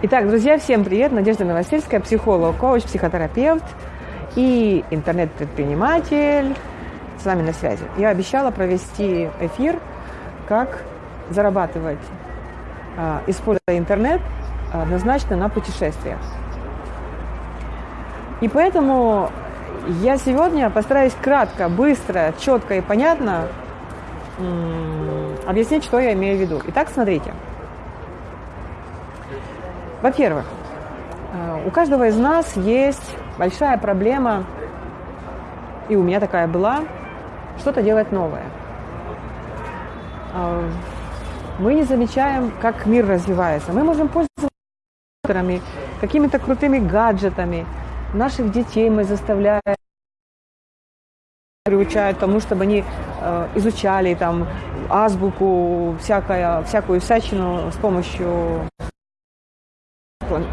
Итак, друзья, всем привет! Надежда Новосельская, психолог, коуч, психотерапевт и интернет-предприниматель с вами на связи. Я обещала провести эфир, как зарабатывать, а, используя интернет однозначно на путешествиях. И поэтому я сегодня постараюсь кратко, быстро, четко и понятно объяснить, что я имею в виду. Итак, смотрите – во-первых, э, у каждого из нас есть большая проблема, и у меня такая была, что-то делать новое. Э, мы не замечаем, как мир развивается. Мы можем пользоваться какими-то крутыми гаджетами. Наших детей мы заставляем приучают тому, чтобы они э, изучали там азбуку, всякое, всякую всячину с помощью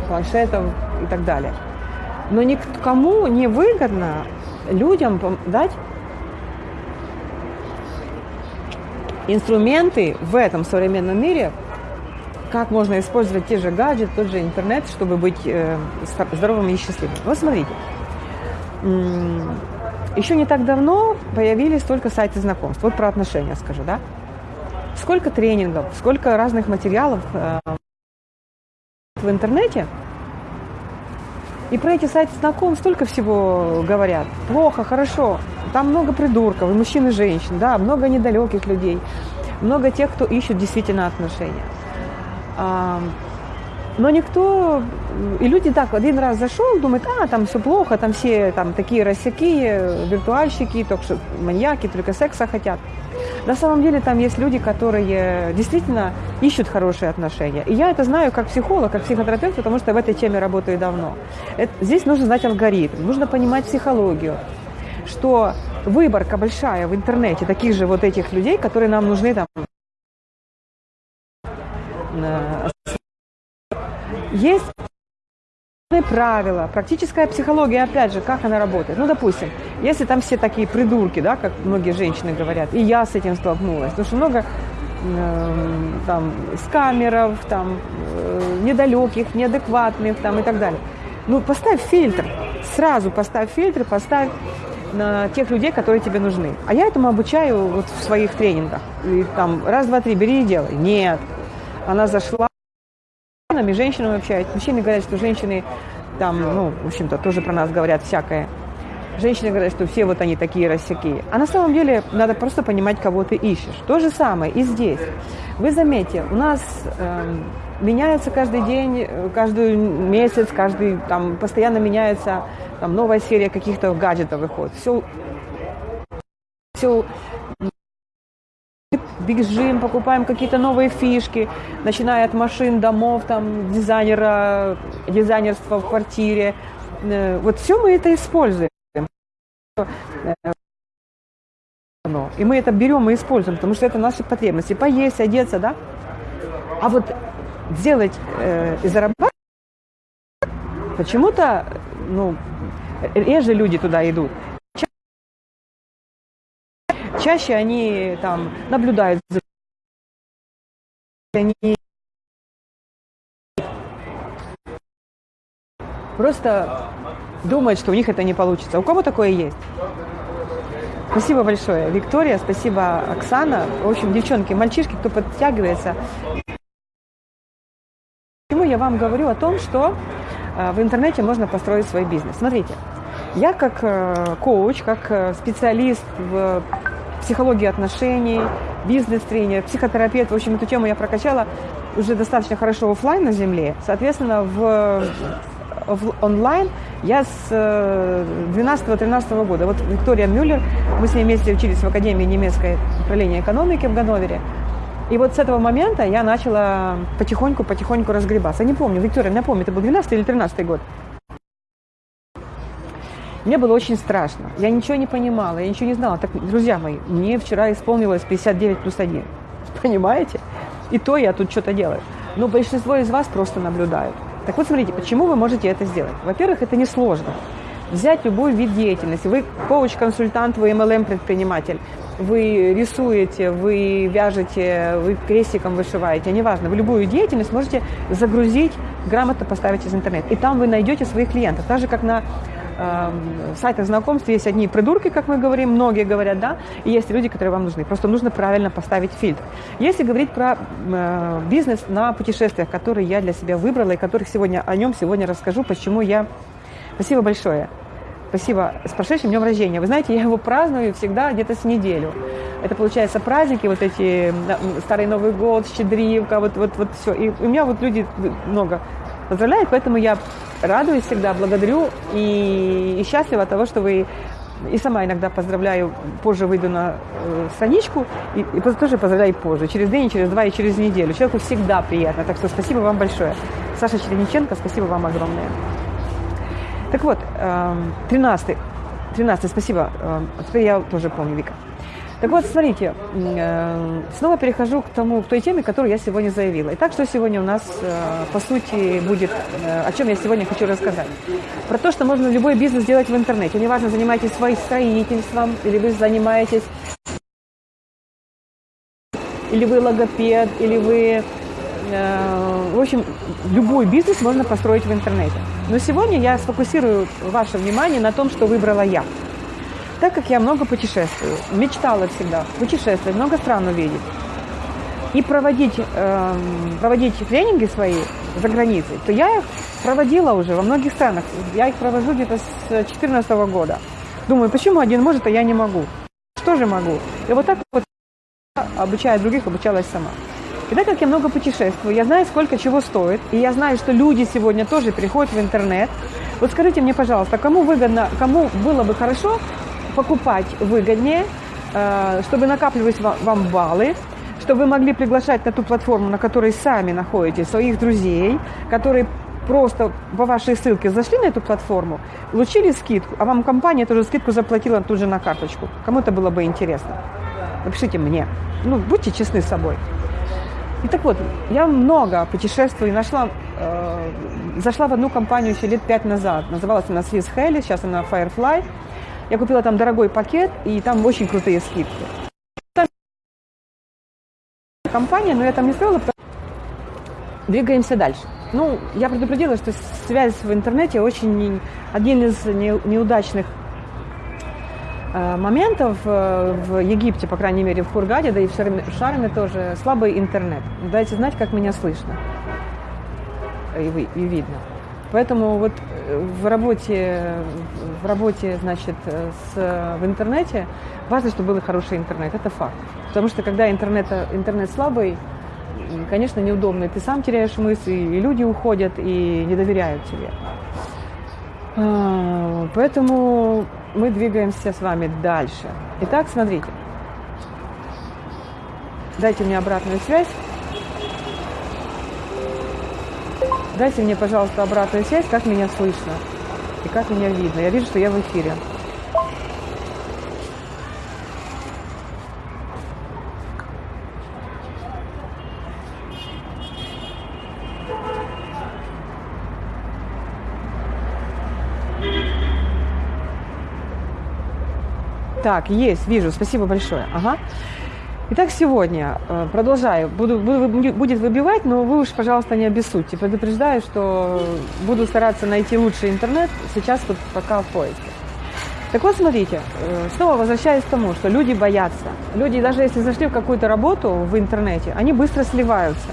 планшетов и так далее. Но никому не выгодно людям дать инструменты в этом современном мире, как можно использовать те же гаджеты, тот же интернет, чтобы быть э, здоровым и счастливым. Вот смотрите, еще не так давно появились только сайты знакомств. Вот про отношения скажу, да? Сколько тренингов, сколько разных материалов э, в интернете. И про эти сайты знакомств столько всего говорят. Плохо, хорошо. Там много придурков, и мужчин, и женщин, да, много недалеких людей, много тех, кто ищет действительно отношения. Но никто, и люди так, один раз зашел, думает, а, там все плохо, там все там такие рассяки, виртуальщики, только что маньяки, только секса хотят. На самом деле там есть люди, которые действительно ищут хорошие отношения. И я это знаю как психолог, как психотерапевт, потому что в этой теме работаю давно. Это, здесь нужно знать алгоритм, нужно понимать психологию, что выборка большая в интернете таких же вот этих людей, которые нам нужны там есть правила, практическая психология, опять же, как она работает. Ну, допустим, если там все такие придурки, да, как многие женщины говорят, и я с этим столкнулась, потому что много э, там скамеров, там э, недалеких, неадекватных, там и так далее. Ну, поставь фильтр, сразу поставь фильтр, поставь на тех людей, которые тебе нужны. А я этому обучаю вот в своих тренингах. И там раз, два, три, бери и делай. Нет. Она зашла мужчинами, женщинами общаюсь. Мужчины говорят, что женщины там, ну, в общем-то, тоже про нас говорят всякое. Женщины говорят, что все вот они такие рассякие. А на самом деле надо просто понимать, кого ты ищешь. То же самое и здесь. Вы заметьте, у нас э, меняется каждый день, каждый месяц, каждый там постоянно меняется там новая серия каких-то гаджетов выходит. Все, все бежим, покупаем какие-то новые фишки, начиная от машин, домов, там, дизайнера, дизайнерства в квартире. Э, вот все мы это используем. И мы это берем и используем, потому что это наши потребности. Поесть, одеться, да? А вот сделать э, и зарабатывать, почему-то, ну, реже люди туда идут чаще они там наблюдают за они просто думают, что у них это не получится. У кого такое есть? Спасибо большое, Виктория, спасибо, Оксана. В общем, девчонки, мальчишки, кто подтягивается. Почему я вам говорю о том, что э, в интернете можно построить свой бизнес? Смотрите, я как э, коуч, как э, специалист в психологии отношений, бизнес-тренер, психотерапевт. В общем, эту тему я прокачала уже достаточно хорошо офлайн на земле. Соответственно, в, в онлайн я с 12-13 э, года. Вот Виктория Мюллер, мы с ней вместе учились в Академии немецкой управления экономики в Ганновере. И вот с этого момента я начала потихоньку-потихоньку разгребаться. Я не помню, Виктория, напомни, это был 12 или 13 год? Мне было очень страшно. Я ничего не понимала, я ничего не знала. Так, друзья мои, мне вчера исполнилось 59 плюс 1. Понимаете? И то я тут что-то делаю. Но большинство из вас просто наблюдают. Так вот, смотрите, почему вы можете это сделать? Во-первых, это несложно. Взять любой вид деятельности. Вы коуч-консультант, вы MLM-предприниматель. вы рисуете, вы вяжете, вы крестиком вышиваете, неважно, вы любую деятельность можете загрузить, грамотно поставить из интернета. И там вы найдете своих клиентов. Так же, как на э, сайтах знакомств есть одни придурки, как мы говорим, многие говорят, да, и есть люди, которые вам нужны. Просто нужно правильно поставить фильтр. Если говорить про э, бизнес на путешествиях, которые я для себя выбрала и которых сегодня о нем сегодня расскажу, почему я... Спасибо большое. Спасибо. С прошедшим днем рождения. Вы знаете, я его праздную всегда где-то с неделю. Это, получается, праздники, вот эти Старый Новый год, Щедривка, вот, вот, вот все. И у меня вот люди много поздравляют, поэтому я радуюсь всегда, благодарю и, и счастлива от того, что вы и сама иногда поздравляю, позже выйду на э, страничку, и, и тоже поздравляю позже, через день, через два и через неделю. Человеку всегда приятно, так что спасибо вам большое. Саша Черениченко, спасибо вам огромное. Так вот, 13 эм, 13 спасибо. Эм, теперь я тоже помню, Вика. Так вот, смотрите, э, снова перехожу к тому, к той теме, которую я сегодня заявила. Итак, что сегодня у нас, э, по сути, будет, э, о чем я сегодня хочу рассказать. Про то, что можно любой бизнес сделать в интернете. Неважно, занимаетесь своим строительством, или вы занимаетесь, или вы логопед, или вы в общем, любой бизнес можно построить в интернете. Но сегодня я сфокусирую ваше внимание на том, что выбрала я. Так как я много путешествую, мечтала всегда путешествовать, много стран увидеть и проводить, э, проводить тренинги свои за границей, то я их проводила уже во многих странах. Я их провожу где-то с 2014 года. Думаю, почему один может, а я не могу? Что же могу? И вот так вот обучая других, обучалась сама. И так как я много путешествую, я знаю, сколько чего стоит, и я знаю, что люди сегодня тоже приходят в интернет. Вот скажите мне, пожалуйста, кому выгодно, кому было бы хорошо покупать выгоднее, э, чтобы накапливать вам баллы, чтобы вы могли приглашать на ту платформу, на которой сами находитесь, своих друзей, которые просто по вашей ссылке зашли на эту платформу, получили скидку, а вам компания тоже скидку заплатила тут же на карточку. Кому это было бы интересно? Напишите мне. Ну, будьте честны с собой. И так вот, я много путешествую нашла, э, зашла в одну компанию еще лет пять назад. Называлась она Swiss Heli, сейчас она Firefly. Я купила там дорогой пакет, и там очень крутые скидки. Компания, но я там не строила. Двигаемся дальше. Ну, я предупредила, что связь в интернете очень один из неудачных Э, моментов э, в Египте, по крайней мере, в Хургаде, да и в Шарме тоже, слабый интернет. Дайте знать, как меня слышно и, вы, и видно. Поэтому вот э, в работе, в работе, значит, с, в интернете важно, чтобы был хороший интернет. Это факт. Потому что когда интернет, интернет слабый, конечно, неудобно. Ты сам теряешь мысли, и люди уходят, и не доверяют тебе. А, поэтому мы двигаемся с вами дальше. Итак, смотрите. Дайте мне обратную связь. Дайте мне, пожалуйста, обратную связь, как меня слышно и как меня видно. Я вижу, что я в эфире. Так, есть, вижу, спасибо большое. Ага. Итак, сегодня э, продолжаю. Буду, буду, будет выбивать, но вы уж, пожалуйста, не обессудьте. Предупреждаю, что буду стараться найти лучший интернет. Сейчас вот пока в поиске. Так вот, смотрите, э, снова возвращаясь к тому, что люди боятся. Люди, даже если зашли в какую-то работу в интернете, они быстро сливаются.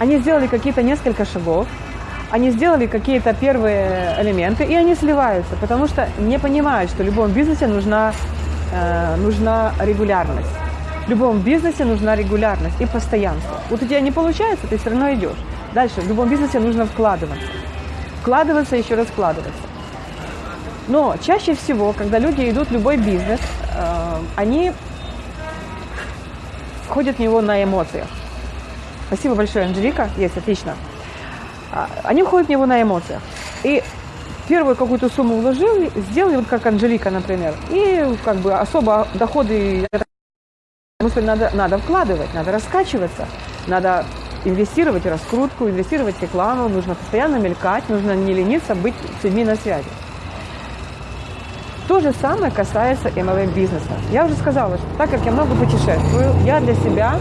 Они сделали какие-то несколько шагов, они сделали какие-то первые элементы, и они сливаются, потому что не понимают, что в любом бизнесе нужна, э, нужна регулярность. В любом бизнесе нужна регулярность и постоянство. Вот у тебя не получается, ты все равно идешь. Дальше, в любом бизнесе нужно вкладываться. Вкладываться, еще раз вкладываться. Но чаще всего, когда люди идут в любой бизнес, э, они входят в него на эмоциях. Спасибо большое, Анжелика. Есть, отлично. А, они уходят в него на эмоциях. И первую какую-то сумму вложили, сделали, вот как Анжелика, например, и как бы особо доходы, потому надо, надо вкладывать, надо раскачиваться, надо инвестировать в раскрутку, инвестировать в рекламу, нужно постоянно мелькать, нужно не лениться, быть с людьми на связи. То же самое касается MLM бизнеса. Я уже сказала, что так как я много путешествую, я для себя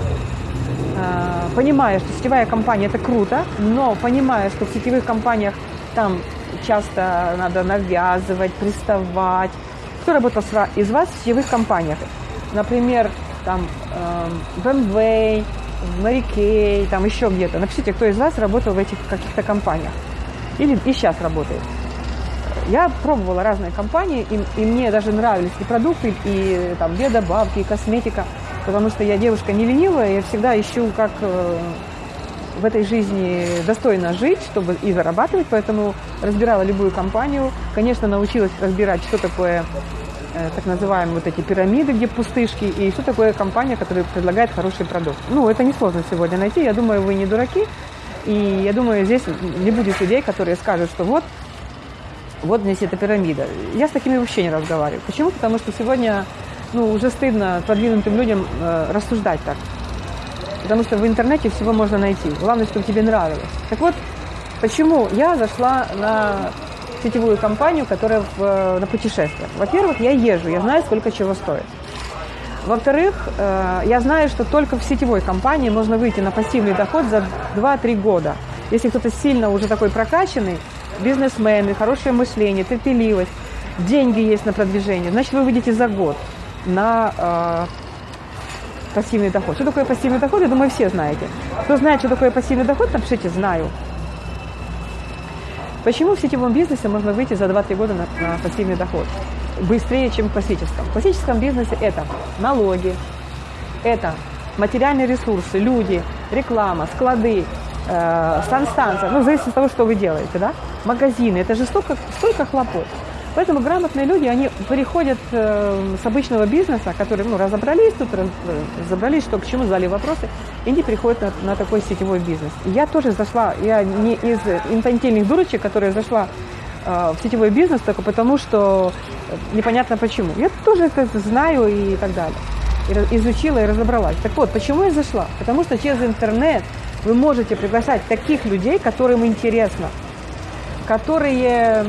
э, понимаю, что сетевая компания это круто, но понимаю, что в сетевых компаниях там часто надо навязывать, приставать. Кто работал из вас в сетевых компаниях? Например, там э, BMW, Mary Kay, там еще где-то. Напишите, кто из вас работал в этих каких-то компаниях. Или и сейчас работает. Я пробовала разные компании, и, и мне даже нравились и продукты, и там биодобавки, и косметика, потому что я девушка не ленивая, я всегда ищу, как э, в этой жизни достойно жить, чтобы и зарабатывать, поэтому разбирала любую компанию. Конечно, научилась разбирать, что такое так называемые вот эти пирамиды, где пустышки, и что такое компания, которая предлагает хороший продукт. Ну, это несложно сегодня найти, я думаю, вы не дураки, и я думаю, здесь не будет людей, которые скажут, что вот вот здесь эта пирамида. Я с такими вообще не разговариваю. Почему? Потому что сегодня ну, уже стыдно продвинутым людям э, рассуждать так. Потому что в интернете всего можно найти. Главное, чтобы тебе нравилось. Так вот, почему я зашла на сетевую компанию, которая в, э, на путешествиях. Во-первых, я езжу, я знаю, сколько чего стоит. Во-вторых, э, я знаю, что только в сетевой компании можно выйти на пассивный доход за 2-3 года. Если кто-то сильно уже такой прокачанный, бизнесмены, хорошее мышление, терпеливость, деньги есть на продвижение, значит, вы выйдете за год на э, пассивный доход. Что такое пассивный доход, я думаю, все знаете. Кто знает, что такое пассивный доход, напишите «знаю». Почему в сетевом бизнесе можно выйти за 2-3 года на, на пассивный доход? Быстрее, чем в классическом. В классическом бизнесе это налоги, это материальные ресурсы, люди, реклама, склады, э, санстанция, ну, зависит от того, что вы делаете, да, магазины, это же столько, столько хлопот. Поэтому грамотные люди, они переходят э, с обычного бизнеса, которые ну, разобрались тут, раз, разобрались, что к чему, задали вопросы, и они переходят на, на такой сетевой бизнес. Я тоже зашла, я не из инфантильных дурочек, которая зашла э, в сетевой бизнес только потому, что непонятно почему. Я тоже это знаю и так далее. И изучила и разобралась. Так вот, почему я зашла? Потому что через интернет вы можете приглашать таких людей, которым интересно, которые э,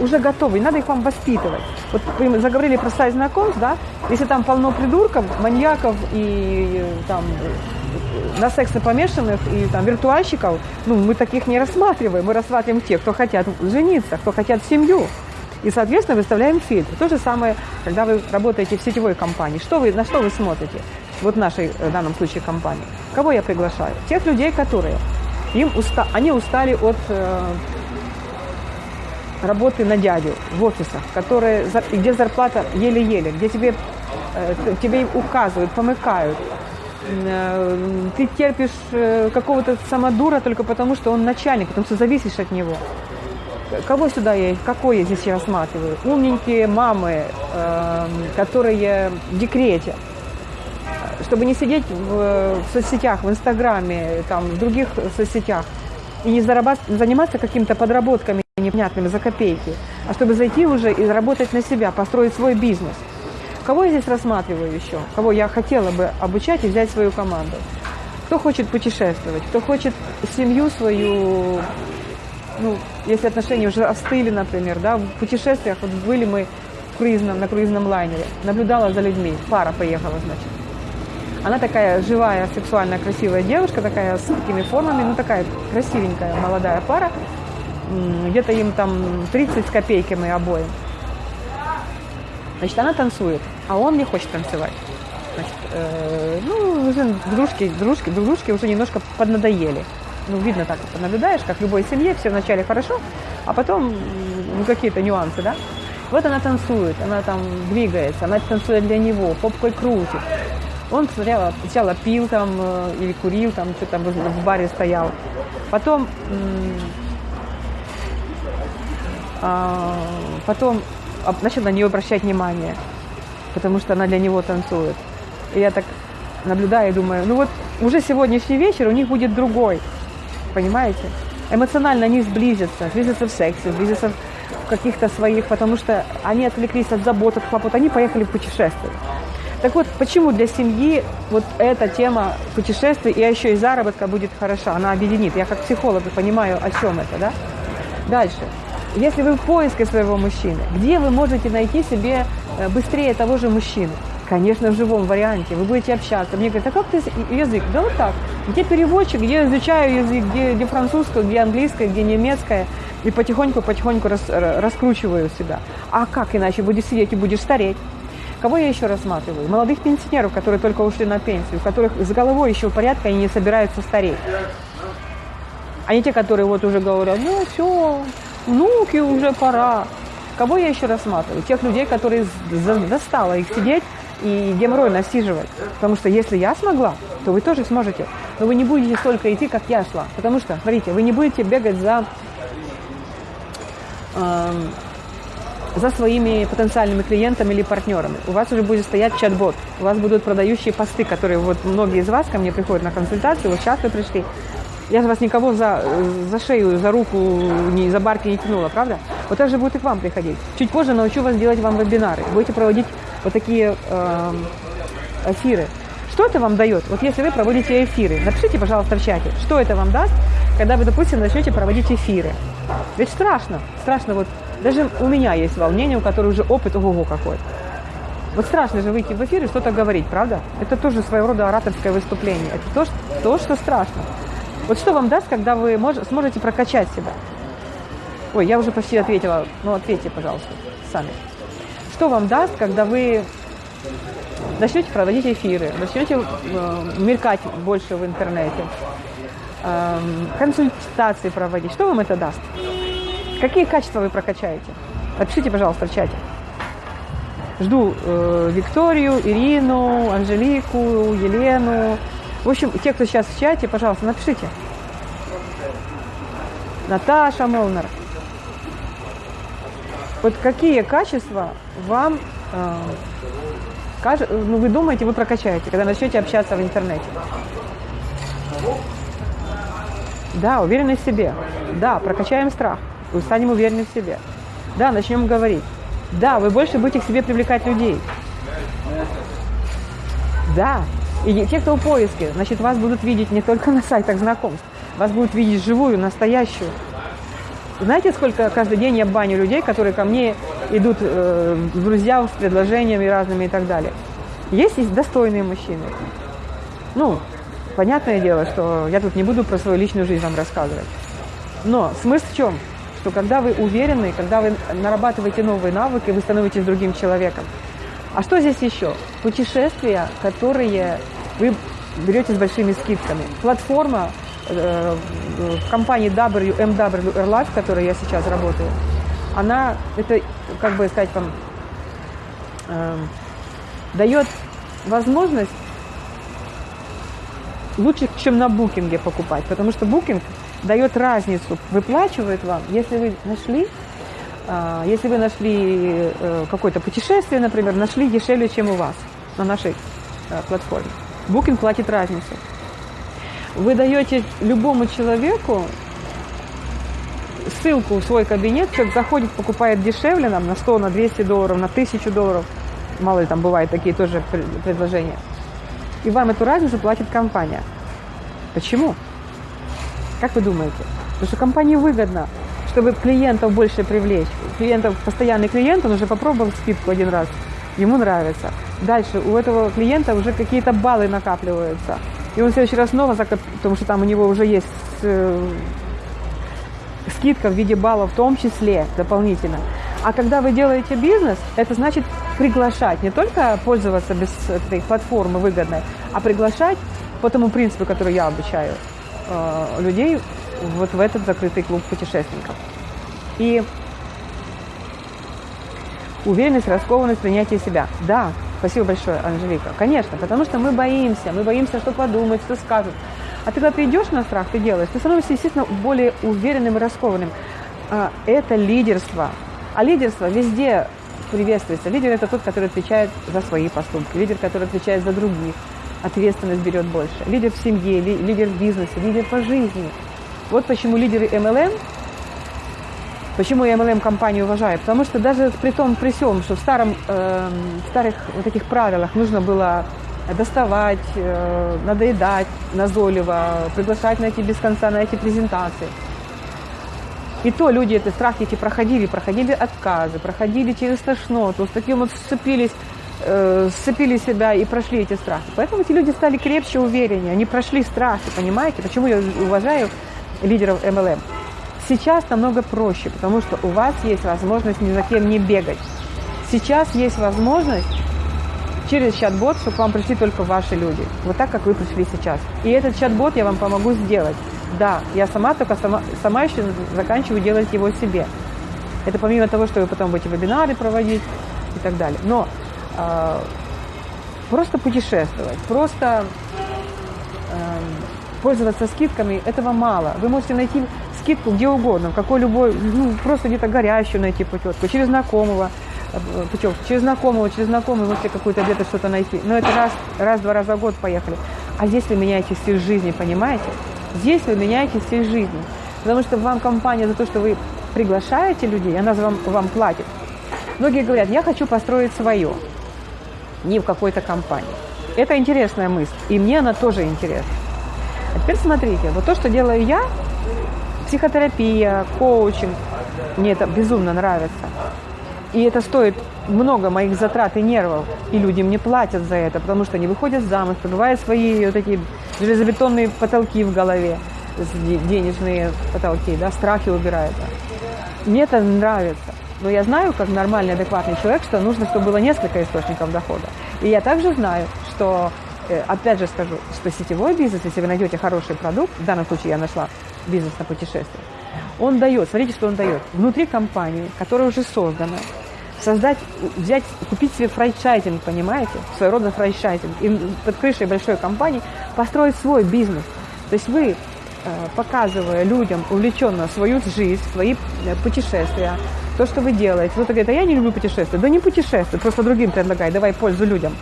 уже готовы, не надо их вам воспитывать. Вот вы заговорили про сайт знакомств, да, если там полно придурков, маньяков и э, там э, на сексе помешанных и там виртуальщиков, ну, мы таких не рассматриваем, мы рассматриваем тех, кто хотят жениться, кто хотят семью. И, соответственно, выставляем фильтр. То же самое, когда вы работаете в сетевой компании. Что вы, на что вы смотрите? Вот нашей, в данном случае, компании. Кого я приглашаю? Тех людей, которые им уста, они устали от э, работы на дядю в офисах, которые, где зарплата еле-еле, где тебе, э, тебе указывают, помыкают. Э, ты терпишь э, какого-то самодура только потому, что он начальник, потому что зависишь от него. Кого сюда я, какой я здесь я рассматриваю? Умненькие мамы, э, которые в декрете, чтобы не сидеть в, в соцсетях, в Инстаграме, там, в других соцсетях и не заниматься какими-то подработками непонятными за копейки, а чтобы зайти уже и заработать на себя, построить свой бизнес. Кого я здесь рассматриваю еще? Кого я хотела бы обучать и взять свою команду? Кто хочет путешествовать, кто хочет семью свою, ну, если отношения уже остыли, например, да, в путешествиях, вот были мы в круизном, на круизном лайнере, наблюдала за людьми, пара поехала, значит. Она такая живая, сексуальная, красивая девушка, такая с такими формами, ну такая красивенькая молодая пара. Где-то им там 30 с копейками обоим. Значит, она танцует, а он не хочет танцевать. Значит, э, ну, уже дружки, дружки, дружки уже немножко поднадоели. Ну, видно так, наблюдаешь, как в любой семье, все вначале хорошо, а потом ну, какие-то нюансы, да? Вот она танцует, она там двигается, она танцует для него, попкой крутит. Он сначала, сначала пил там э, или курил, там что там в баре стоял. Потом, потом начал на нее обращать внимание, потому что она для него танцует. И я так наблюдаю и думаю, ну вот уже сегодняшний вечер у них будет другой, понимаете? Эмоционально они сблизятся, сблизятся в сексе, сблизятся в каких-то своих, потому что они отвлеклись от забот, от хлопот, они поехали в путешествие. Так вот, почему для семьи вот эта тема путешествий и еще и заработка будет хороша, она объединит. Я как психолог понимаю, о чем это, да? Дальше. Если вы в поиске своего мужчины, где вы можете найти себе э, быстрее того же мужчину? Конечно, в живом варианте. Вы будете общаться. Мне говорят, а как ты язык? Да вот так. Где переводчик, где изучаю язык, где, где французское, где английское, где немецкое. И потихоньку-потихоньку рас, раскручиваю себя. А как иначе? Будешь сидеть и будешь стареть. Кого я еще рассматриваю? Молодых пенсионеров, которые только ушли на пенсию, у которых с головой еще порядка, они не собираются стареть. А не те, которые вот уже говорят, ну все, внуки уже пора. Кого я еще рассматриваю? Тех людей, которые достало их сидеть и геморрой насиживать. Потому что если я смогла, то вы тоже сможете. Но вы не будете столько идти, как я шла. Потому что, смотрите, вы не будете бегать за, э, за своими потенциальными клиентами или партнерами. У вас уже будет стоять чат-бот. У вас будут продающие посты, которые вот многие из вас ко мне приходят на консультацию. Вот сейчас вы пришли. Я же вас никого за, за шею, за руку, не, за барки не тянула, правда? Вот так же будет и к вам приходить. Чуть позже научу вас делать вам вебинары. Будете проводить вот такие э, эфиры. Что это вам дает? Вот если вы проводите эфиры, напишите, пожалуйста, в чате, что это вам даст, когда вы, допустим, начнете проводить эфиры. Ведь страшно, страшно вот, даже у меня есть волнение, у которого уже опыт ого-го какой. Вот страшно же выйти в эфир и что-то говорить, правда? Это тоже своего рода ораторское выступление. Это то, что, то, что страшно. Вот что вам даст, когда вы мож, сможете прокачать себя? Ой, я уже почти ответила. Ну, ответьте, пожалуйста, сами. Что вам даст, когда вы начнете проводить эфиры, начнете э, мелькать больше в интернете, э, консультации проводить? Что вам это даст? Какие качества вы прокачаете? Напишите, пожалуйста, в чате. Жду э, Викторию, Ирину, Анжелику, Елену, в общем, те, кто сейчас в чате, пожалуйста, напишите. Наташа Молнер. Вот какие качества вам, э, каже, ну, вы думаете, вы прокачаете, когда начнете общаться в интернете? Да, уверенность в себе. Да, прокачаем страх. Вы станем уверены в себе. Да, начнем говорить. Да, вы больше будете к себе привлекать людей. Да, и те, кто в поиске, значит, вас будут видеть не только на сайтах знакомств, вас будут видеть живую, настоящую. Знаете, сколько каждый день я баню людей, которые ко мне идут э, в друзья с предложениями разными и так далее. Есть, есть достойные мужчины. Ну, понятное дело, что я тут не буду про свою личную жизнь вам рассказывать. Но смысл в чем? Что когда вы уверены, когда вы нарабатываете новые навыки, вы становитесь другим человеком. А что здесь еще? Путешествия, которые вы берете с большими скидками. Платформа э, в компании WMW Airlife, в которой я сейчас работаю, она, это, как бы сказать вам, э, дает возможность лучше, чем на букинге покупать, потому что букинг дает разницу, выплачивает вам, если вы нашли, э, если вы нашли э, какое-то путешествие, например, нашли дешевле, чем у вас на нашей э, платформе. Booking платит разницу. Вы даете любому человеку ссылку в свой кабинет, человек заходит, покупает дешевле нам на 100, на 200 долларов, на 1000 долларов. Мало ли там бывают такие тоже предложения. И вам эту разницу платит компания. Почему? Как вы думаете? Потому что компании выгодно, чтобы клиентов больше привлечь. Клиентов, постоянный клиент, он уже попробовал скидку один раз, ему нравится. Дальше у этого клиента уже какие-то баллы накапливаются. И он в следующий раз снова закоп... потому что там у него уже есть э, скидка в виде баллов в том числе дополнительно. А когда вы делаете бизнес, это значит приглашать, не только пользоваться без этой платформы выгодной, а приглашать по тому принципу, который я обучаю э, людей вот в этот закрытый клуб путешественников. И уверенность, раскованность, принятие себя. Да, Спасибо большое, Анжелика. Конечно, потому что мы боимся, мы боимся, что подумают, что скажут. А ты когда ты идешь на страх, ты делаешь, ты становишься, естественно, более уверенным и раскованным. А, это лидерство. А лидерство везде приветствуется. Лидер – это тот, который отвечает за свои поступки. Лидер, который отвечает за других. Ответственность берет больше. Лидер в семье, лидер в бизнесе, лидер по жизни. Вот почему лидеры MLM Почему я MLM-компанию уважаю? Потому что даже при том, при всем, что в, старом, э, в старых вот этих правилах нужно было доставать, э, надоедать назойливо, приглашать на эти без конца, на эти презентации. И то люди эти страхи эти проходили, проходили отказы, проходили через тошноту, с таким вот сцепились, э, сцепили себя и прошли эти страхи. Поэтому эти люди стали крепче, увереннее, они прошли страхи, понимаете? Почему я уважаю лидеров MLM? Сейчас намного проще, потому что у вас есть возможность ни за кем не бегать. Сейчас есть возможность через чат-бот, чтобы вам пришли только ваши люди. Вот так, как вы пришли сейчас. И этот чат-бот я вам помогу сделать. Да, я сама только сама, сама еще заканчиваю делать его себе. Это помимо того, что вы потом будете вебинары проводить и так далее. Но э, просто путешествовать, просто э, пользоваться скидками, этого мало. Вы можете найти скидку где угодно, в какой любой, ну, просто где-то горящую найти путевку, через знакомого э, путевку, через знакомого, через знакомого можете какую-то где-то что-то найти. Но это раз, раз-два раза в год поехали. А здесь вы меняете стиль жизни, понимаете? Здесь вы меняете стиль жизни. Потому что вам компания за то, что вы приглашаете людей, она вам, вам платит. Многие говорят, я хочу построить свое, не в какой-то компании. Это интересная мысль, и мне она тоже интересна. А теперь смотрите, вот то, что делаю я, психотерапия, коучинг, мне это безумно нравится. И это стоит много моих затрат и нервов, и люди мне платят за это, потому что они выходят замуж, пробивают свои вот эти железобетонные потолки в голове, денежные потолки, да, страхи убирают. Мне это нравится. Но я знаю, как нормальный, адекватный человек, что нужно, чтобы было несколько источников дохода. И я также знаю, что, э, опять же скажу, что сетевой бизнес, если вы найдете хороший продукт, в данном случае я нашла бизнес на путешествие, он дает, смотрите, что он дает. Внутри компании, которая уже создана, создать, взять, купить себе франчайзинг, понимаете, своего рода франчайзинг, и под крышей большой компании построить свой бизнес. То есть вы, э, показывая людям увлеченно свою жизнь, свои э, путешествия, то, что вы делаете. Кто-то говорит, а я не люблю путешествовать. Да не путешествуй, просто другим предлагай, давай пользу людям.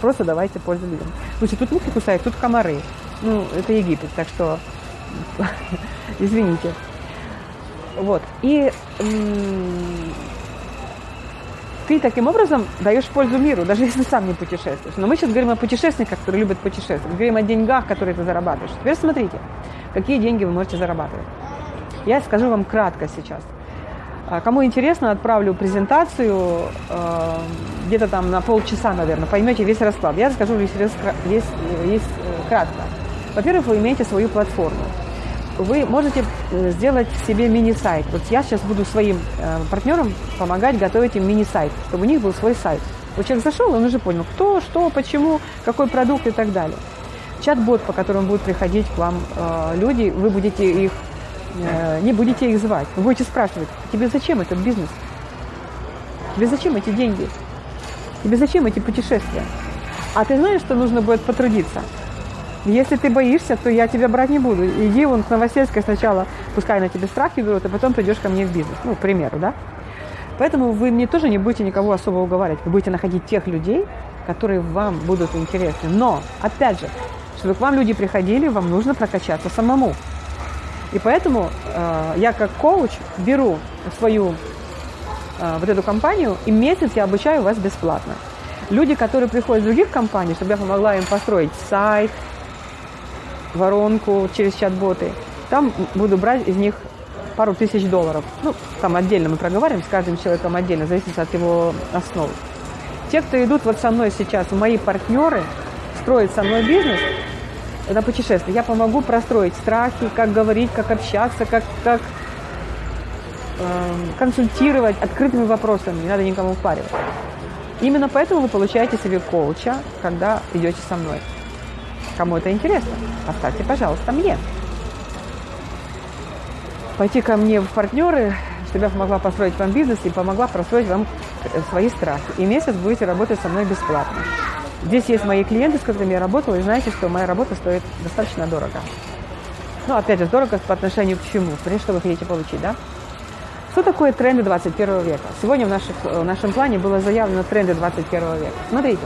Просто давайте пользу людям. Слушайте, тут мухи кусают, тут комары. Ну, это Египет, так что извините. Вот. И ты таким образом даешь пользу миру, даже если сам не путешествуешь. Но мы сейчас говорим о путешественниках, которые любят путешествовать. Говорим о деньгах, которые ты зарабатываешь. Теперь смотрите, какие деньги вы можете зарабатывать. Я скажу вам кратко сейчас. А, кому интересно, отправлю презентацию э, где-то там на полчаса, наверное. Поймете весь расклад. Я расскажу весь, весь, весь, весь э, кратко. Во-первых, вы имеете свою платформу вы можете э, сделать себе мини-сайт. Вот я сейчас буду своим э, партнерам помогать готовить им мини-сайт, чтобы у них был свой сайт. Вот человек зашел, он уже понял, кто, что, почему, какой продукт и так далее. Чат-бот, по которому будут приходить к вам э, люди, вы будете их, не будете их звать, вы будете спрашивать, тебе зачем этот бизнес? Тебе зачем эти деньги? Тебе зачем эти путешествия? А ты знаешь, что нужно будет потрудиться? Если ты боишься, то я тебя брать не буду. Иди вон к Новосельской сначала, пускай на тебе страхи берут, а потом придешь ко мне в бизнес. Ну, к примеру, да? Поэтому вы мне тоже не будете никого особо уговаривать. Вы будете находить тех людей, которые вам будут интересны. Но, опять же, чтобы к вам люди приходили, вам нужно прокачаться самому. И поэтому э, я как коуч беру свою э, вот эту компанию, и месяц я обучаю вас бесплатно. Люди, которые приходят из других компаний, чтобы я помогла им построить сайт, воронку через чат-боты. Там буду брать из них пару тысяч долларов. Ну, там отдельно мы проговариваем с каждым человеком отдельно, зависит от его основ. Те, кто идут вот со мной сейчас, мои партнеры, строят со мной бизнес, это путешествие. Я помогу простроить страхи, как говорить, как общаться, как, как э, консультировать открытыми вопросами, не надо никому впаривать. Именно поэтому вы получаете себе коуча, когда идете со мной. Кому это интересно, поставьте, пожалуйста, мне. Пойти ко мне в партнеры, чтобы я помогла построить вам бизнес и помогла простроить вам э, свои страхи. И месяц будете работать со мной бесплатно. Здесь есть мои клиенты, с которыми я работала, и знаете, что моя работа стоит достаточно дорого. Ну, опять же, дорого по отношению к чему? Смотрите, что вы хотите получить, да? Что такое тренды 21 века? Сегодня в, наших, в нашем плане было заявлено тренды 21 века. Смотрите,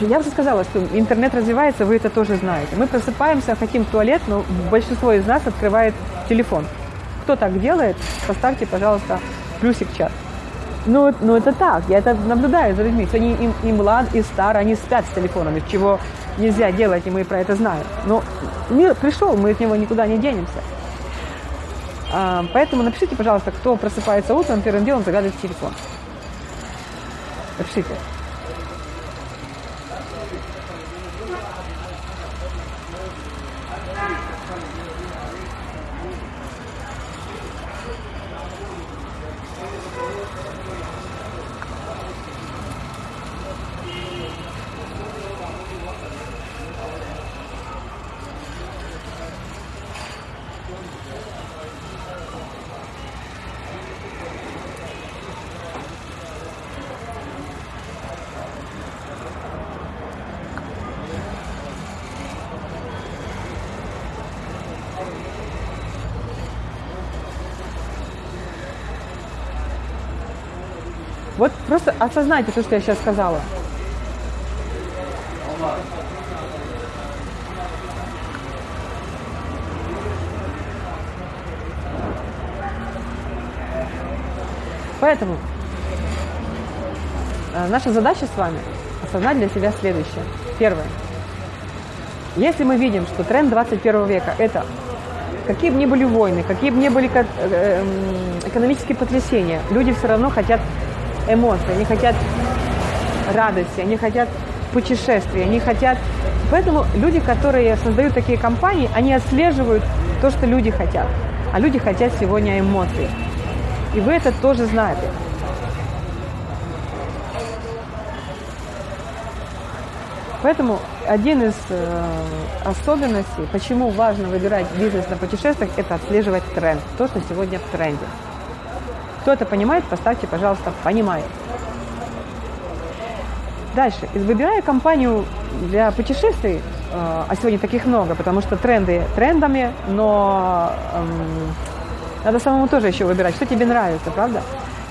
я уже сказала, что интернет развивается, вы это тоже знаете. Мы просыпаемся, хотим в туалет, но большинство из нас открывает телефон. Кто так делает, поставьте, пожалуйста, плюсик в чат. Ну, ну это так, я это наблюдаю за людьми. Они и, и млад, и стар, они спят с телефонами, чего нельзя делать, и мы про это знаем. Но мир пришел, мы от него никуда не денемся. А, поэтому напишите, пожалуйста, кто просыпается утром, первым делом заглядывает в телефон. Напишите. Вот просто осознайте то, что я сейчас сказала. Поэтому э, наша задача с вами осознать для себя следующее. Первое. Если мы видим, что тренд 21 века – это какие бы ни были войны, какие бы ни были э, эм, экономические потрясения, люди все равно хотят эмоций, они хотят радости, они хотят путешествий, они хотят... Поэтому люди, которые создают такие компании, они отслеживают то, что люди хотят. А люди хотят сегодня эмоций. И вы это тоже знаете. Поэтому один из э, особенностей, почему важно выбирать бизнес на путешествиях, это отслеживать тренд, то, что сегодня в тренде. Кто это понимает, поставьте, пожалуйста, «понимает». Дальше. Выбирая компанию для путешествий, э, а сегодня таких много, потому что тренды трендами, но эм, надо самому тоже еще выбирать, что тебе нравится, правда?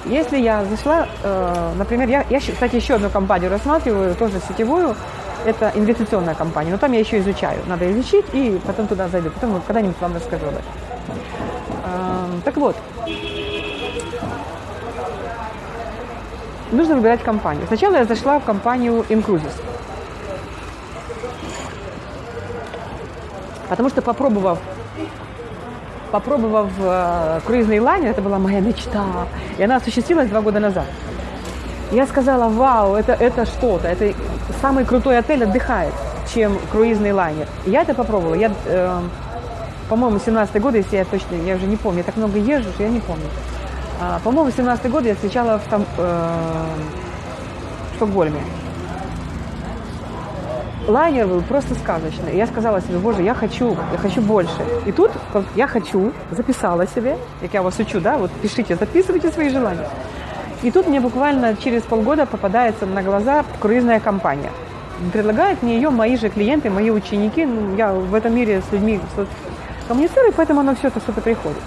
Если я зашла, э, например, я, я, кстати, еще одну компанию рассматриваю, тоже сетевую, это инвестиционная компания, но там я еще изучаю. Надо изучить и потом туда зайду. Потом когда-нибудь вам расскажу об этом. Эм, так вот, нужно выбирать компанию. Сначала я зашла в компанию Incruises. Потому что попробовав попробовав э, круизный лайнер, это была моя мечта, и она осуществилась два года назад. Я сказала, вау, это, это что-то, это самый крутой отель отдыхает, чем круизный лайнер. Я это попробовала. Я, э, по-моему, 17 год, если я точно, я уже не помню, я так много езжу, что я не помню. А, по-моему, 17 год я встречала в, там, э, в Стокгольме. Лайнер был просто сказочный. я сказала себе, боже, я хочу, я хочу больше. И тут я хочу, записала себе, как я вас учу, да, вот пишите, записывайте свои желания. И тут мне буквально через полгода попадается на глаза круизная компания. Предлагают мне ее мои же клиенты, мои ученики. Ну, я в этом мире с людьми коммуницирую, поэтому оно все это что-то приходит.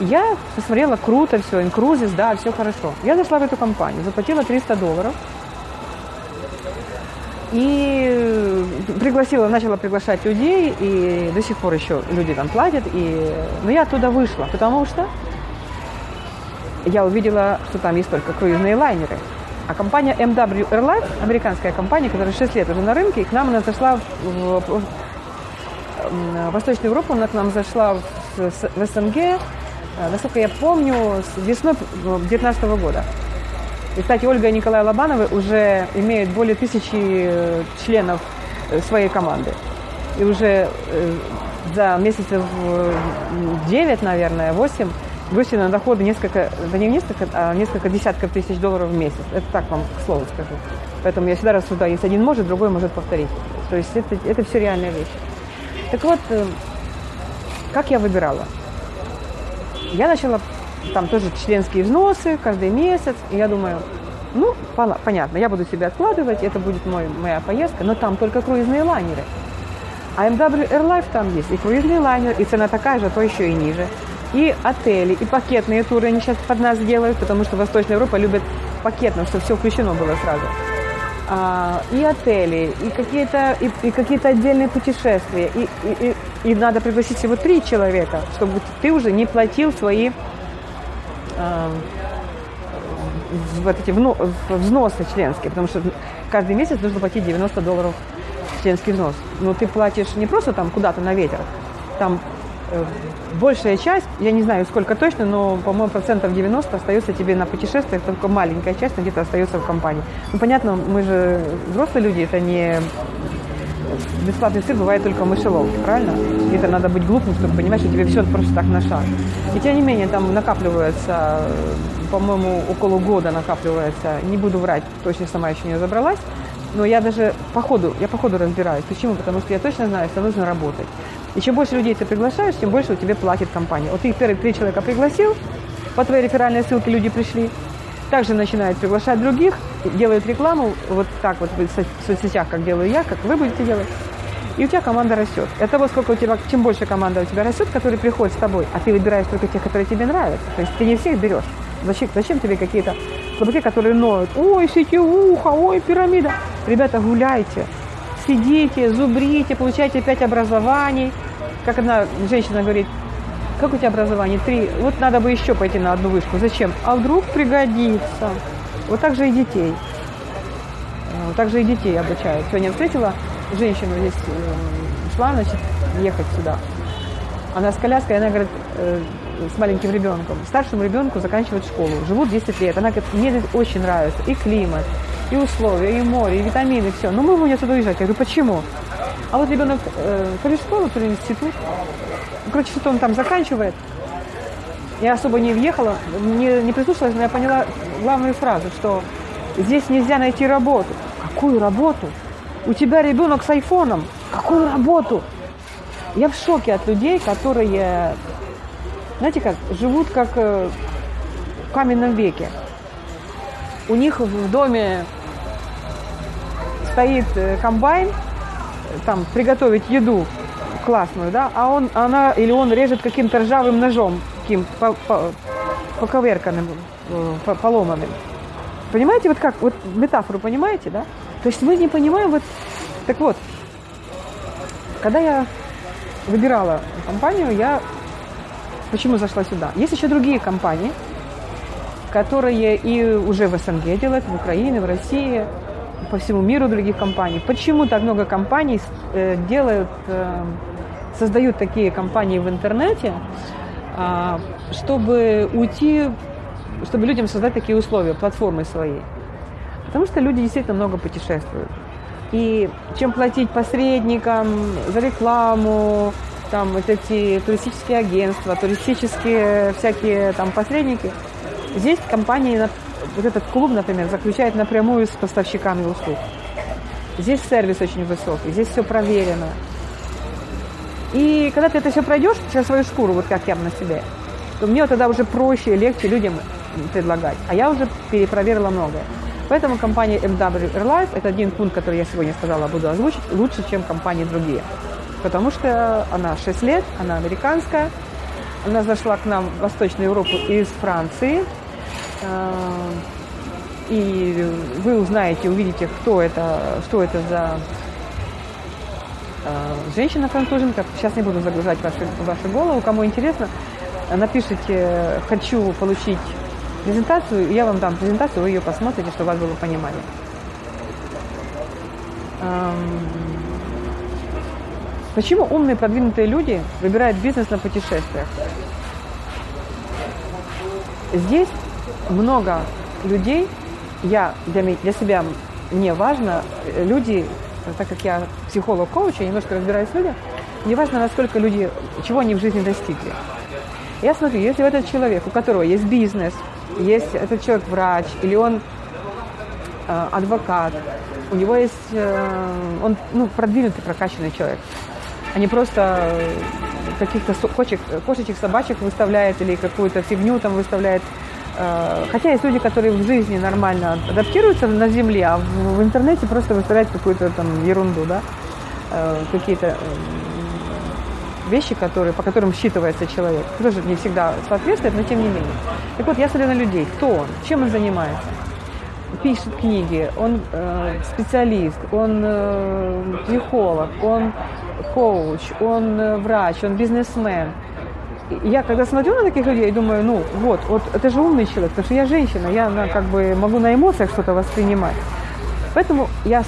Я посмотрела, круто все, инкрузис, да, все хорошо. Я зашла в эту компанию, заплатила 300 долларов. И пригласила, начала приглашать людей, и до сих пор еще люди там платят. И... Но я оттуда вышла, потому что я увидела, что там есть только круизные лайнеры. А компания MW Airlines, американская компания, которая 6 лет уже на рынке, к нам она зашла в, в, в Восточную Европу, она к нам зашла в, в СНГ насколько я помню, с весной 2019 года. И, кстати, Ольга и Николай Лобановы уже имеют более тысячи э, членов э, своей команды. И уже за месяцев 9, наверное, 8 вышли на доходы несколько, да не несколько, а несколько десятков тысяч долларов в месяц. Это так вам к слову скажу. Поэтому я всегда рассуждаю, если один может, другой может повторить. То есть это, это все реальная вещь. Так вот, как я выбирала? Я начала там тоже членские взносы каждый месяц, и я думаю, ну, понятно, я буду себя откладывать, это будет мой, моя поездка, но там только круизные лайнеры. А MW Airlife там есть и круизный лайнер, и цена такая же, а то еще и ниже. И отели, и пакетные туры они сейчас под нас делают, потому что Восточная Европа любит пакетно, чтобы все включено было сразу. А, и отели, и какие-то и, и какие-то отдельные путешествия, и, и, и надо пригласить всего три человека, чтобы ты уже не платил свои э, вот эти взносы членские, потому что каждый месяц нужно платить 90 долларов членский взнос. Но ты платишь не просто там куда-то на ветер, там э, большая часть, я не знаю сколько точно, но, по-моему, процентов 90 остается тебе на путешествиях, только маленькая часть где-то остается в компании. Ну, понятно, мы же взрослые люди, это не бесплатный сыр бывает только в мышеловке, правильно? Где-то надо быть глупым, чтобы понимать, что тебе все просто так на шаг. И тем не менее, там накапливается, по-моему, около года накапливается, не буду врать, точно сама еще не разобралась, но я даже по ходу, я по ходу разбираюсь. Почему? Потому что я точно знаю, что нужно работать. И чем больше людей ты приглашаешь, тем больше у тебя платит компания. Вот ты первые три человека пригласил, по твоей реферальной ссылке люди пришли, также начинают приглашать других, делают рекламу, вот так вот в соцсетях, как делаю я, как вы будете делать. И у тебя команда растет. От того, сколько у тебя, чем больше команда у тебя растет, которые приходят с тобой, а ты выбираешь только тех, которые тебе нравятся. То есть ты не всех берешь. Зачем, зачем тебе какие-то слабаки, которые ноют? Ой, сетевуха, ой, пирамида. Ребята, гуляйте, сидите, зубрите, получайте пять образований. Как одна женщина говорит, как у тебя образование? Три. Вот надо бы еще пойти на одну вышку. Зачем? А вдруг пригодится. Вот так же и детей. Вот так же и детей обучают. Сегодня встретила женщину здесь, э, шла, значит, ехать сюда. Она с коляской, она говорит, э, с маленьким ребенком. Старшему ребенку заканчивать школу. Живут 10 лет. Она говорит, мне здесь очень нравится. И климат, и условия, и море, и витамины, все. Но мы будем отсюда уезжать. Я говорю, почему? А вот ребенок э, то школу, то ли институт. Короче, что-то он там заканчивает. Я особо не въехала, не, не прислушалась, но я поняла главную фразу, что здесь нельзя найти работу. Какую работу? У тебя ребенок с айфоном. Какую работу? Я в шоке от людей, которые, знаете как, живут как э, в каменном веке. У них в доме стоит э, комбайн, там приготовить еду классную, да, а он, она или он режет каким-то ржавым ножом, таким по, по, э, поломанным. Понимаете, вот как, вот метафору понимаете, да? То есть мы не понимаем, вот, так вот, когда я выбирала компанию, я почему зашла сюда? Есть еще другие компании, которые и уже в СНГ делают, в Украине, в России, по всему миру других компаний. Почему так много компаний э, делают, э, создают такие компании в интернете, э, чтобы уйти, чтобы людям создать такие условия, платформы свои? Потому что люди действительно много путешествуют. И чем платить посредникам за рекламу, там вот эти туристические агентства, туристические всякие там посредники, здесь компании вот этот клуб, например, заключает напрямую с поставщиками услуг. Здесь сервис очень высокий, здесь все проверено. И когда ты это все пройдешь через свою шкуру, вот как я на себе, то мне тогда уже проще и легче людям предлагать. А я уже перепроверила многое. Поэтому компания MW Airlife – это один пункт, который я сегодня сказала, буду озвучить, лучше, чем компании другие. Потому что она 6 лет, она американская, она зашла к нам в Восточную Европу из Франции – и вы узнаете, увидите, кто это, что это за э, женщина-француженка. Сейчас не буду загружать вашу, вашу голову. Кому интересно, напишите «хочу получить презентацию», я вам дам презентацию, вы ее посмотрите, чтобы у вас было понимание. Почему умные продвинутые люди выбирают бизнес на путешествиях? Здесь много людей, я для, для себя, мне важно, э, люди, так как я психолог-коуч, я немножко разбираюсь в людях, мне важно, насколько люди, чего они в жизни достигли. Я смотрю, если этот человек, у которого есть бизнес, есть этот человек врач, или он э, адвокат, у него есть, э, он ну, продвинутый, прокачанный человек, а не просто каких-то кошечек, кошечек, собачек выставляет или какую-то фигню там выставляет Э, хотя есть люди, которые в жизни нормально адаптируются на земле, а в, в интернете просто выставляют какую-то там ерунду, да, э, какие-то э, вещи, которые, по которым считывается человек. Тоже не всегда соответствует, но тем не менее. Так вот, я смотрю на людей. Кто он? Чем он занимается? Пишет книги, он э, специалист, он э, психолог, он коуч, он э, врач, он бизнесмен – я когда смотрю на таких людей, думаю, ну вот, вот это же умный человек, потому что я женщина, я на, как бы могу на эмоциях что-то воспринимать. Поэтому я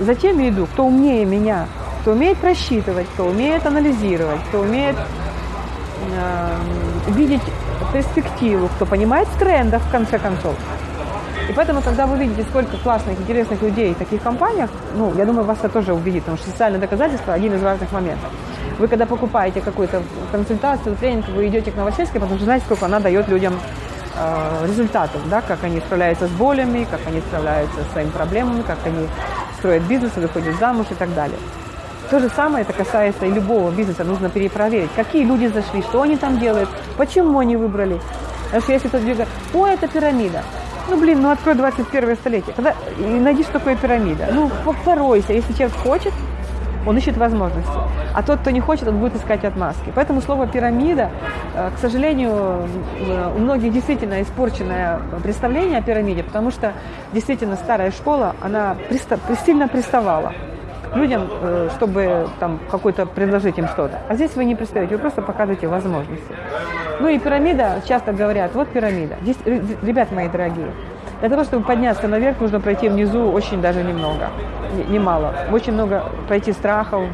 за теми иду, кто умнее меня, кто умеет просчитывать, кто умеет анализировать, кто умеет э, видеть перспективу, кто понимает в трендах, в конце концов. И поэтому, когда вы видите, сколько классных, интересных людей в таких компаниях, ну, я думаю, вас это тоже убедит, потому что социальное доказательство – один из важных моментов. Вы, когда покупаете какую-то консультацию, тренинг, вы идете к Новосельской, потому что знаете, сколько она дает людям э, результатов, да, как они справляются с болями, как они справляются с своими проблемами, как они строят бизнес, выходят замуж и так далее. То же самое это касается и любого бизнеса. Нужно перепроверить, какие люди зашли, что они там делают, почему они выбрали. Потому что если кто-то говорит, о, это пирамида. Ну, блин, ну открой 21 столетие. Когда, и найди, что такое пирамида. Ну, поройся. Если человек хочет, он ищет возможности. А тот, кто не хочет, он будет искать отмазки. Поэтому слово «пирамида», э, к сожалению, у многих действительно испорченное представление о пирамиде, потому что действительно старая школа, она пристав, сильно приставала людям, э, чтобы там какой-то предложить им что-то. А здесь вы не пристаете, вы просто показываете возможности. Ну и пирамида, часто говорят, вот пирамида. Здесь, ребят мои дорогие, для того, чтобы подняться наверх, нужно пройти внизу очень даже немного, немало. Очень много пройти страхов,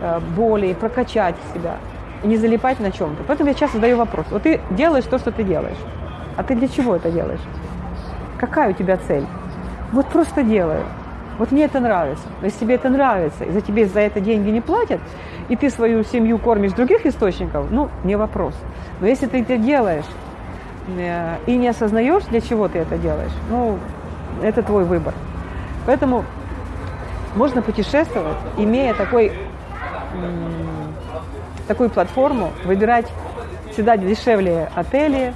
э, болей, прокачать себя, не залипать на чем-то. Поэтому я часто задаю вопрос. Вот ты делаешь то, что ты делаешь. А ты для чего это делаешь? Какая у тебя цель? Вот просто делаю. Вот мне это нравится. Но если тебе это нравится, и за тебе за это деньги не платят, и ты свою семью кормишь других источников, ну, не вопрос. Но если ты это делаешь э, и не осознаешь, для чего ты это делаешь, ну, это твой выбор. Поэтому можно путешествовать, имея такой, такую платформу, выбирать всегда дешевле отели,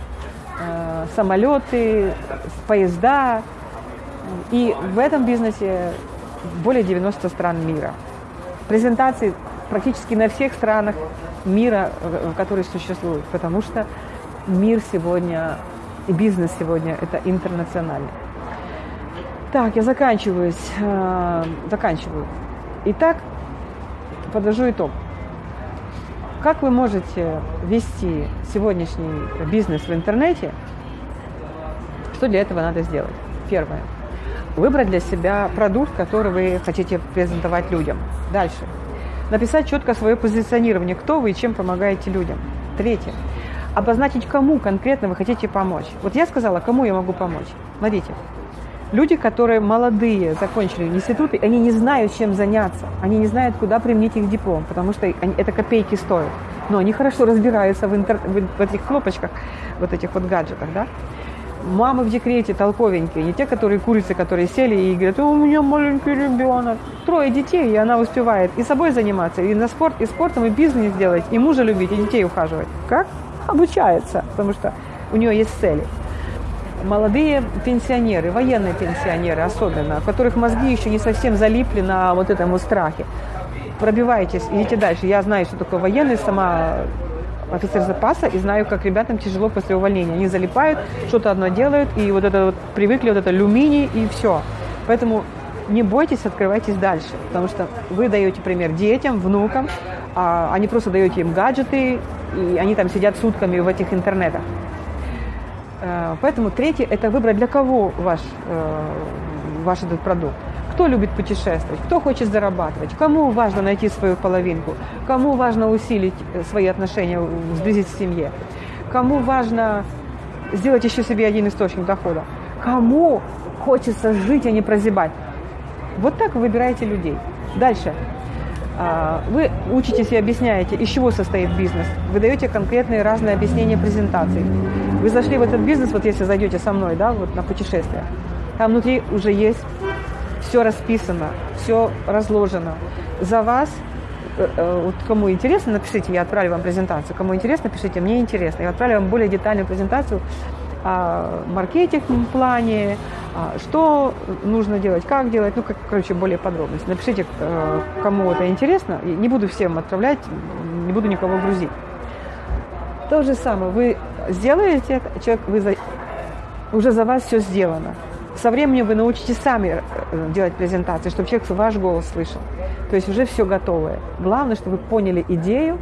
э, самолеты, поезда, и в этом бизнесе более 90 стран мира. Презентации практически на всех странах мира, которые существуют, потому что мир сегодня и бизнес сегодня – это интернациональный. Так, я заканчиваюсь, э, заканчиваю. Итак, подвожу итог. Как вы можете вести сегодняшний бизнес в интернете? Что для этого надо сделать? Первое – Выбрать для себя продукт, который вы хотите презентовать людям. Дальше. Написать четко свое позиционирование, кто вы и чем помогаете людям. Третье. Обозначить, кому конкретно вы хотите помочь. Вот я сказала, кому я могу помочь. Смотрите, люди, которые молодые, закончили институты, они не знают, чем заняться. Они не знают, куда применить их диплом, потому что они, это копейки стоят. Но они хорошо разбираются в, интер, в этих кнопочках, вот этих вот гаджетах, да мамы в декрете толковенькие, не те, которые курицы, которые сели и говорят, у меня маленький ребенок. Трое детей, и она успевает и собой заниматься, и на спорт, и спортом, и бизнес делать, и мужа любить, и детей ухаживать. Как? Обучается, потому что у нее есть цели. Молодые пенсионеры, военные пенсионеры особенно, у которых мозги еще не совсем залипли на вот этом вот страхе. Пробивайтесь, идите дальше. Я знаю, что такое военный, сама офицер запаса и знаю, как ребятам тяжело после увольнения. Они залипают, что-то одно делают, и вот это вот привыкли, вот это алюминий, и все. Поэтому не бойтесь, открывайтесь дальше, потому что вы даете пример детям, внукам, а они просто даете им гаджеты, и они там сидят сутками в этих интернетах. Э, поэтому третье – это выбрать, для кого ваш, э, ваш этот продукт кто любит путешествовать, кто хочет зарабатывать, кому важно найти свою половинку, кому важно усилить э, свои отношения, сблизить в семье, кому важно сделать еще себе один источник дохода, кому хочется жить, а не прозябать. Вот так вы выбираете людей. Дальше. А, вы учитесь и объясняете, из чего состоит бизнес. Вы даете конкретные разные объяснения презентаций. Вы зашли в этот бизнес, вот если зайдете со мной, да, вот на путешествие, там внутри уже есть все расписано, все разложено. За вас, э, э, вот кому интересно, напишите, я отправлю вам презентацию. Кому интересно, пишите, мне интересно. Я отправлю вам более детальную презентацию о маркетинг плане, что нужно делать, как делать, ну, как, короче, более подробности. Напишите, э, кому это интересно. Не буду всем отправлять, не буду никого грузить. То же самое, вы сделаете это, человек, вы за, уже за вас все сделано со временем вы научитесь сами э, делать презентации, чтобы человек ваш голос слышал. То есть уже все готовое. Главное, чтобы вы поняли идею,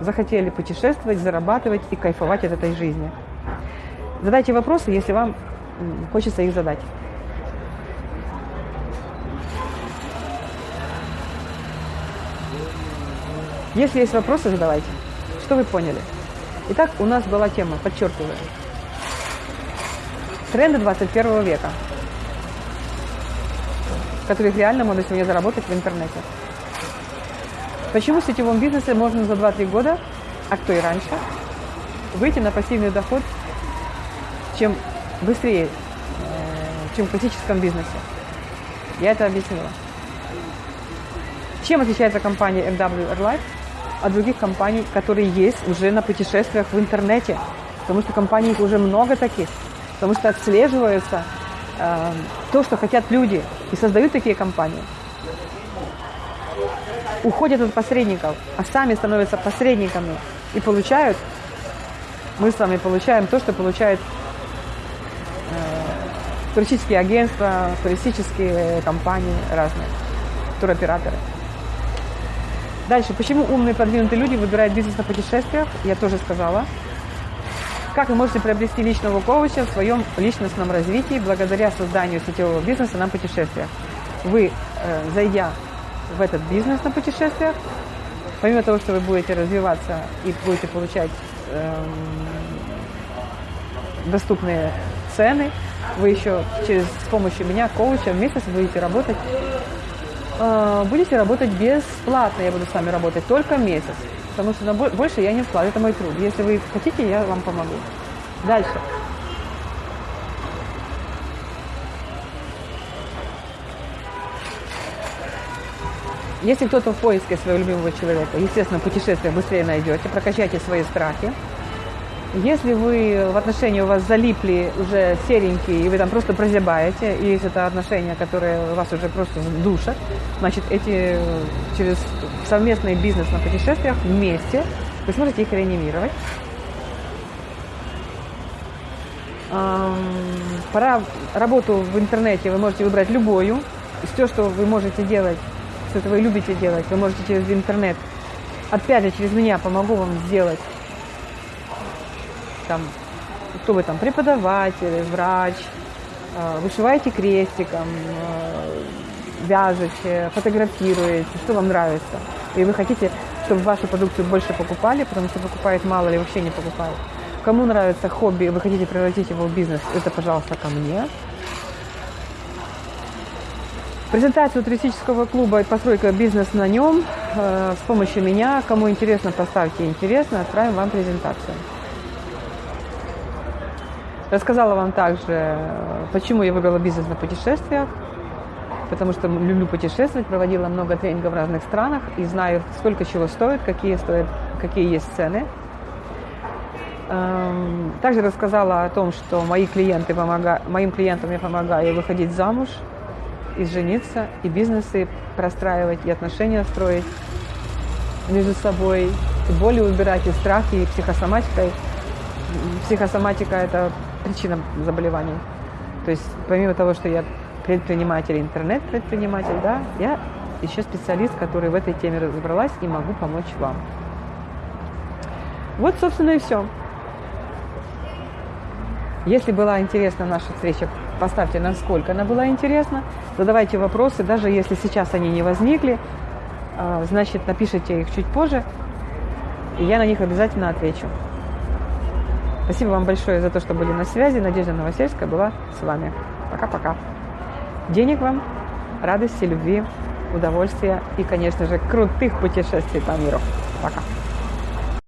захотели путешествовать, зарабатывать и кайфовать от этой жизни. Задайте вопросы, если вам хочется их задать. Если есть вопросы, задавайте. Что вы поняли? Итак, у нас была тема, подчеркиваю, тренды 21 века, которых реально можно сегодня заработать в интернете. Почему в сетевом бизнесе можно за 2-3 года, а кто и раньше, выйти на пассивный доход, чем быстрее, э, чем в классическом бизнесе? Я это объяснила. Чем отличается компания MW Airlife от других компаний, которые есть уже на путешествиях в интернете? Потому что компаний уже много таких. Потому что отслеживается э, то, что хотят люди, и создают такие компании уходят от посредников, а сами становятся посредниками и получают, мы с вами получаем то, что получают э, туристические агентства, туристические компании разные, туроператоры. Дальше, почему умные продвинутые люди выбирают бизнес на путешествиях, я тоже сказала. Как вы можете приобрести личного коуча в своем личностном развитии благодаря созданию сетевого бизнеса на путешествиях? Вы, э, зайдя в этот бизнес на путешествиях. Помимо того, что вы будете развиваться и будете получать эм, доступные цены, вы еще через с помощью меня, коуча, в месяц будете работать. Э, будете работать бесплатно, я буду с вами работать только месяц. Потому что больше я не вкладываю, это мой труд. Если вы хотите, я вам помогу. Дальше. Если кто-то в поиске своего любимого человека, естественно, путешествие быстрее найдете, прокачайте свои страхи. Если вы в отношении у вас залипли уже серенькие, и вы там просто прозябаете, и есть это отношения, которые вас уже просто душат, значит, эти через совместный бизнес на путешествиях вместе вы сможете их реанимировать. Пора работу в интернете вы можете выбрать любую. Все, что вы можете делать что это вы любите делать, вы можете через интернет. Опять же, через меня помогу вам сделать. Там, кто вы там, преподаватель, врач, э, вышиваете крестиком, э, вяжете, фотографируете, что вам нравится. И вы хотите, чтобы вашу продукцию больше покупали, потому что покупает мало или вообще не покупают. Кому нравится хобби, вы хотите превратить его в бизнес, это, пожалуйста, ко мне. Презентацию туристического клуба постройка бизнес на нем э, с помощью меня. Кому интересно, поставьте интересно, отправим вам презентацию. Рассказала вам также, почему я выбрала бизнес на путешествиях. Потому что люблю путешествовать, проводила много тренингов в разных странах и знаю, сколько чего стоит, какие, стоят, какие есть цены. Эм, также рассказала о том, что мои клиенты помога... моим клиентам я помогаю выходить замуж – и жениться, и бизнесы простраивать, и отношения строить между собой, и боли убирать, и страхи, и психосоматикой. Психосоматика – это причина заболеваний. То есть помимо того, что я предприниматель, интернет-предприниматель, да, я еще специалист, который в этой теме разобралась и могу помочь вам. Вот, собственно, и все. Если была интересна наша встреча, поставьте, насколько она была интересна. Задавайте вопросы, даже если сейчас они не возникли, а, значит, напишите их чуть позже, и я на них обязательно отвечу. Спасибо вам большое за то, что были на связи. Надежда Новосельская была с вами. Пока-пока. Денег вам, радости, любви, удовольствия и, конечно же, крутых путешествий по миру. Пока.